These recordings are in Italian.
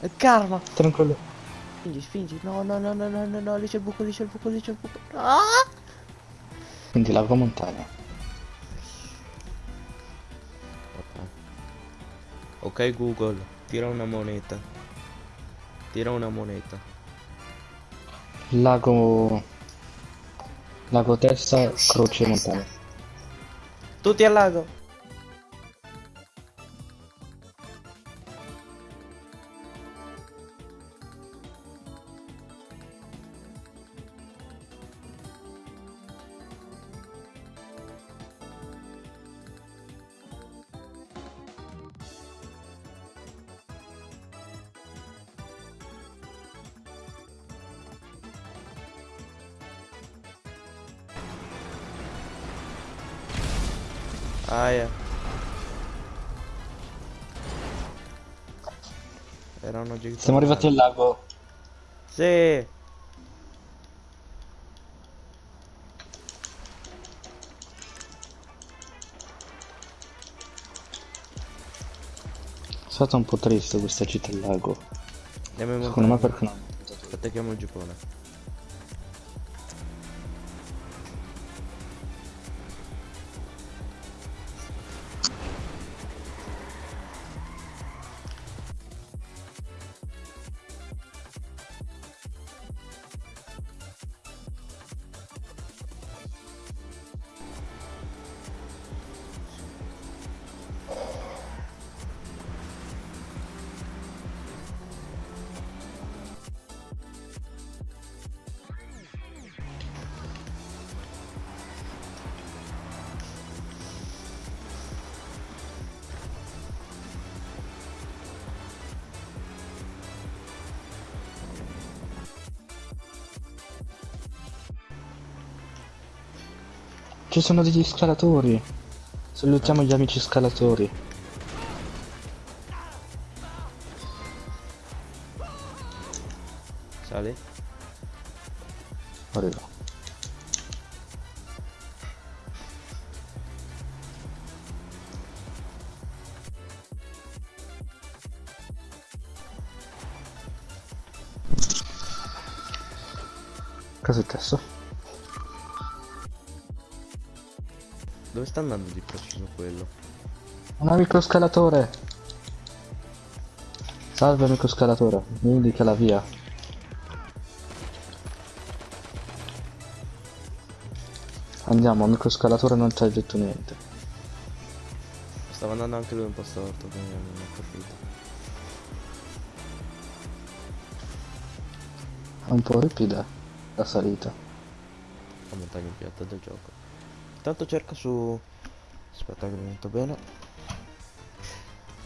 È karma. Tranquillo. Spingi, spingi. No, no, no, no, no, no, no, lì c'è il buco, lì c'è il buco, lì c'è il buco. Ah! Quindi lago montagna. Ok. Ok Google, tira una moneta. Tira una moneta. Lago... Lago testa, croce montagna. Tutti al lago. Aia. Era una gigante. Siamo arrivati al lago. Sì. È stata un po' triste questa città al lago. Andiamo in Secondo me montagna. perché no? Attacchiamo il Giappone. Ci sono degli scalatori. Salutiamo gli amici scalatori. Sali? Arriva. Cosa è successo? Dove sta andando di preciso quello? Un amico scalatore! Salve amico scalatore, mi indica la via. Andiamo, amico scalatore non ci ha detto niente. Stava andando anche lui un po' storto, quindi non ho capito. È un po' ripida la salita. La montagna piatta del gioco. Intanto cerca su... Aspetta che mi metto bene.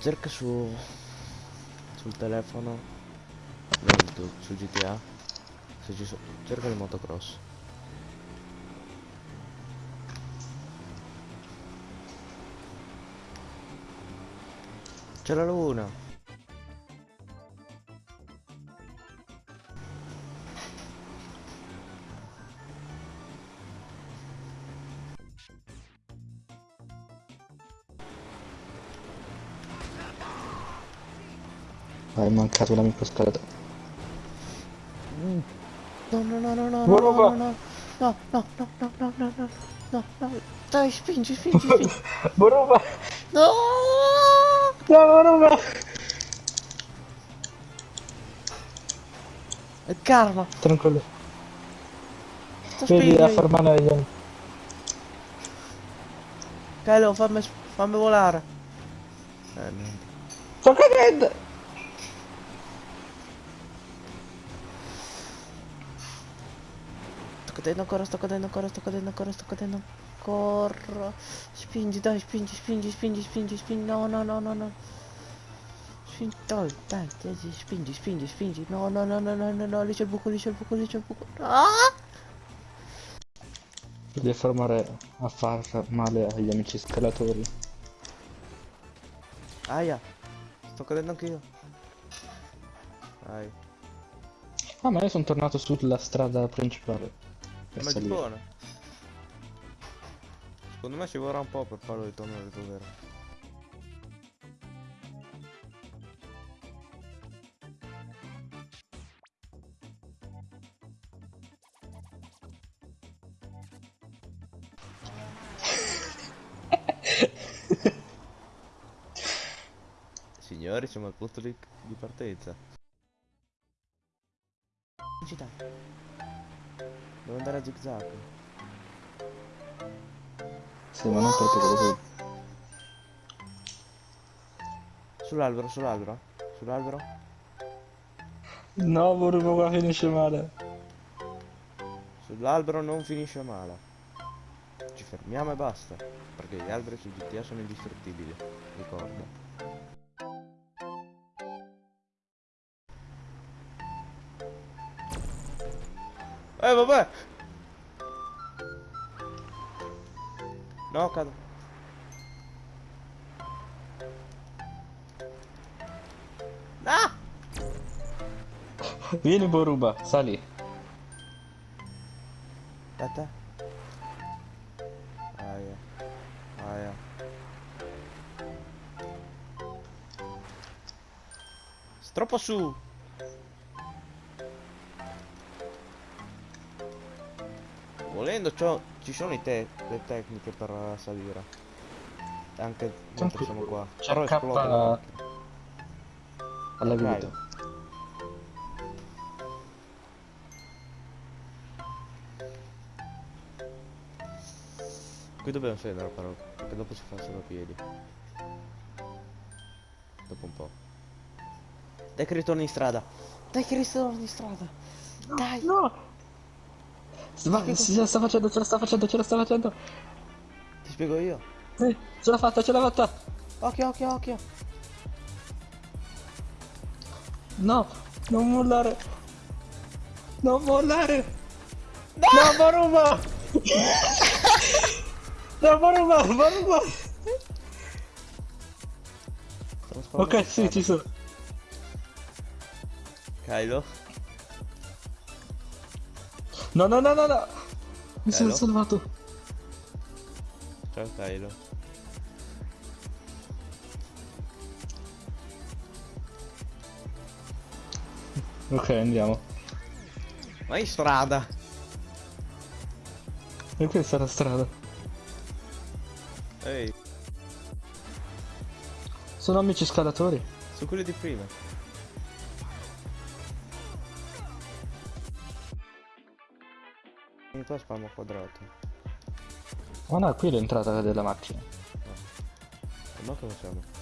Cerca su... Sul telefono. Tu, su GTA. Se ci sono... Cerca il motocross. C'è la luna! Ah, è mancato l'amico scalatore. No, no, no, no, no, no, roba. no, no, no, no, no, no, no, no, no, no, dai, spingi, spingi, spingi. Borova! No! No, Borova! È karma, Tranquillo. Vedi a spingendo. fermare gli Kylo, fammi, fammi volare. Eh, niente. Sto cadendo! Cadendo ancora, sto cadendo ancora, sto cadendo ancora, sto cadendo ancora. Spingi, dai, spingi, spingi, spingi, spingi, spingi. No, no, no, no, no. Spingi, dai, dai, dai, dai, spingi, spingi, spingi. No, no, no, no, no, no, no, lì c'è il buco, lì c'è il buco, lì c'è il buco. Ah! Devi fermare a far male agli amici scalatori. Aia, sto cadendo anch'io. Dai, Ah, ma io sono tornato sulla strada principale per Ma salire. Buono. Secondo me ci vorrà un po' per farlo ritornare dove era. Signori, siamo al punto di, di partenza. Città. Devo andare a zigzag. Sì, ma non troppo quello Sull'albero, sull'albero. Sull'albero. No, Boruba qua finisce male. Sull'albero non finisce male. Ci fermiamo e basta. Perché gli alberi su GTA sono indistruttibili. Ricorda. Eh vabbè! No, cado. Ah! Vieni Boruba, sali. Aspetta. Aia. Aia. Troppo su. Volendo ciò, ci sono i te- le tecniche per salire. Anche mentre siamo qua. C'è Però esplode alla Ok. vita. Qui dobbiamo scendere però, perché dopo si fa solo a piedi. Dopo un po'. Dai che ritorni in strada. Dai che ritorni in strada. Dai. No! Ma ce la sta facendo, ce la sta facendo, ce la sta facendo. Ti spiego io. Sì, ce l'ha fatta, ce l'ha fatta. Occhio, occhio, occhio. No, non mollare. Non mollare. No, Boruba! no, Boruba, Boruba! Ok, sì, ci sono. Kylo. No, no, no, no, no. Mi sono Bello. salvato. Ciao Kylo. Ok, andiamo. Ma in strada. E questa è la strada. Ehi, Sono amici scalatori. su quelli di prima. Vieni qua spalmo quadrato. Ma no, qui è l'entrata della macchina. E ma siamo?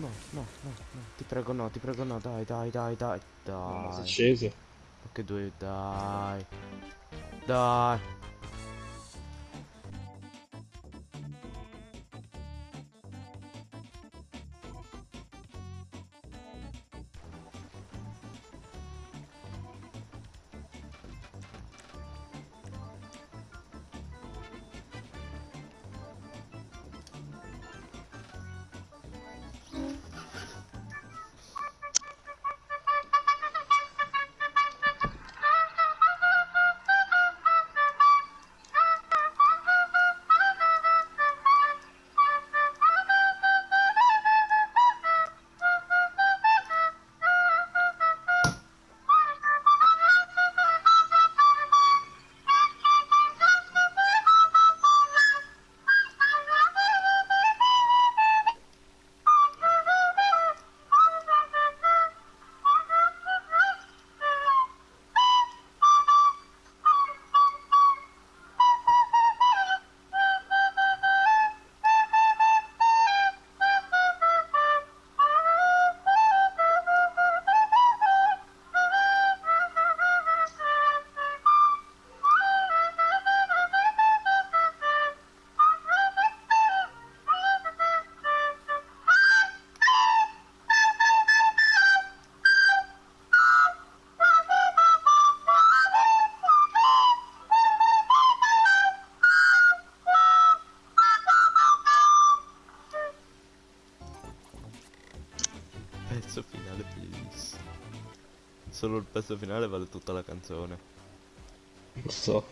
No, no, no, no. Ti prego no, ti prego no, dai, dai, dai, dai. Dai. scesi. Ma che due, dai. Dai. Pezzo finale bellissimo. Solo il pezzo finale vale tutta la canzone. Non so.